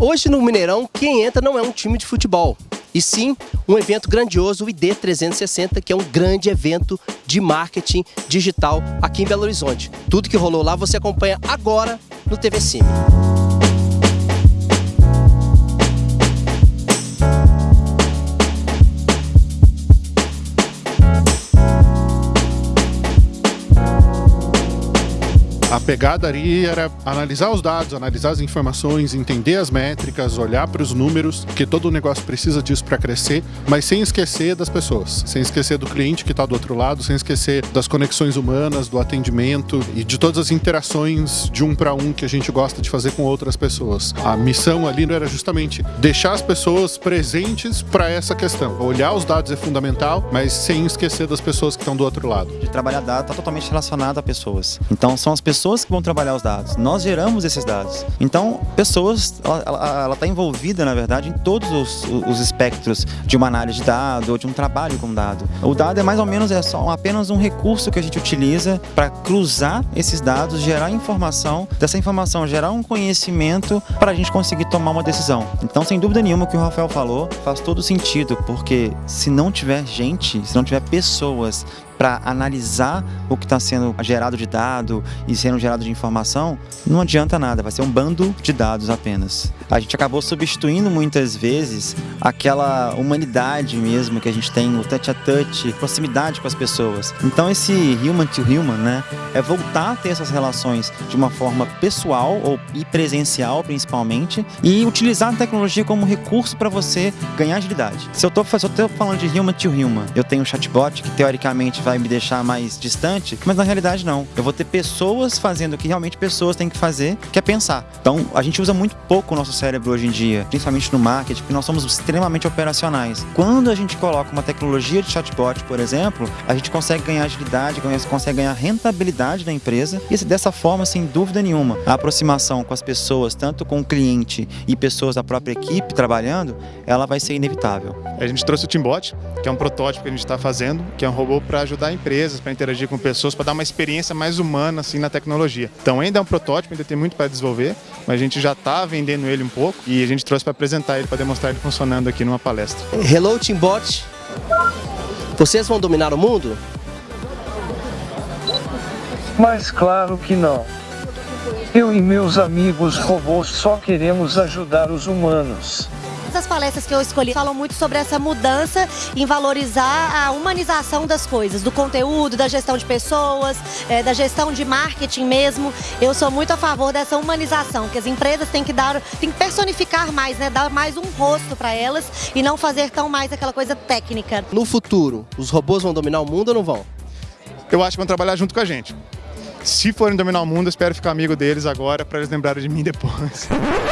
Hoje no Mineirão, quem entra não é um time de futebol, e sim um evento grandioso, o ID 360, que é um grande evento de marketing digital aqui em Belo Horizonte. Tudo que rolou lá você acompanha agora no TV Cine. A pegada ali era analisar os dados, analisar as informações, entender as métricas, olhar para os números, porque todo o negócio precisa disso para crescer, mas sem esquecer das pessoas, sem esquecer do cliente que está do outro lado, sem esquecer das conexões humanas, do atendimento e de todas as interações de um para um que a gente gosta de fazer com outras pessoas. A missão ali era justamente deixar as pessoas presentes para essa questão. Olhar os dados é fundamental, mas sem esquecer das pessoas que estão do outro lado. De trabalhar dados está totalmente relacionado a pessoas. Então são as pessoas pessoas que vão trabalhar os dados. Nós geramos esses dados. Então, pessoas, ela está envolvida, na verdade, em todos os, os, espectros de uma análise de dado ou de um trabalho com dado. O dado é mais ou menos é só apenas um recurso que a gente utiliza para cruzar esses dados, gerar informação, dessa informação gerar um conhecimento para a gente conseguir tomar uma decisão. Então, sem dúvida nenhuma, o que o Rafael falou faz todo sentido, porque se não tiver gente, se não tiver pessoas para analisar o que está sendo gerado de dado e sendo gerado de informação, não adianta nada, vai ser um bando de dados apenas. A gente acabou substituindo muitas vezes aquela humanidade mesmo que a gente tem, o touch a touch, proximidade com as pessoas. Então esse human to human, né, é voltar a ter essas relações de uma forma pessoal ou e presencial principalmente e utilizar a tecnologia como recurso para você ganhar agilidade. Se eu estou falando de human to human, eu tenho um chatbot que teoricamente vai me deixar mais distante, mas na realidade não. Eu vou ter pessoas fazendo o que realmente pessoas têm que fazer, que é pensar. Então, a gente usa muito pouco o nosso cérebro hoje em dia, principalmente no marketing, porque nós somos extremamente operacionais. Quando a gente coloca uma tecnologia de chatbot, por exemplo, a gente consegue ganhar agilidade, consegue ganhar rentabilidade na empresa e dessa forma, sem dúvida nenhuma, a aproximação com as pessoas, tanto com o cliente e pessoas da própria equipe trabalhando, ela vai ser inevitável. A gente trouxe o Teambot, que é um protótipo que a gente está fazendo, que é um robô para ajudar empresas, para interagir com pessoas, para dar uma experiência mais humana assim na tecnologia. Então ainda é um protótipo, ainda tem muito para desenvolver, mas a gente já está vendendo ele um pouco e a gente trouxe para apresentar ele, para demonstrar ele funcionando aqui numa palestra. Hello Teambot, vocês vão dominar o mundo? Mas claro que não. Eu e meus amigos robôs só queremos ajudar os humanos. As palestras que eu escolhi falam muito sobre essa mudança em valorizar a humanização das coisas, do conteúdo, da gestão de pessoas, é, da gestão de marketing mesmo. Eu sou muito a favor dessa humanização, que as empresas têm que dar, têm que personificar mais, né? Dar mais um rosto para elas e não fazer tão mais aquela coisa técnica. No futuro, os robôs vão dominar o mundo ou não vão? Eu acho que vão trabalhar junto com a gente. Se forem dominar o mundo, eu espero ficar amigo deles agora para eles lembrarem de mim depois.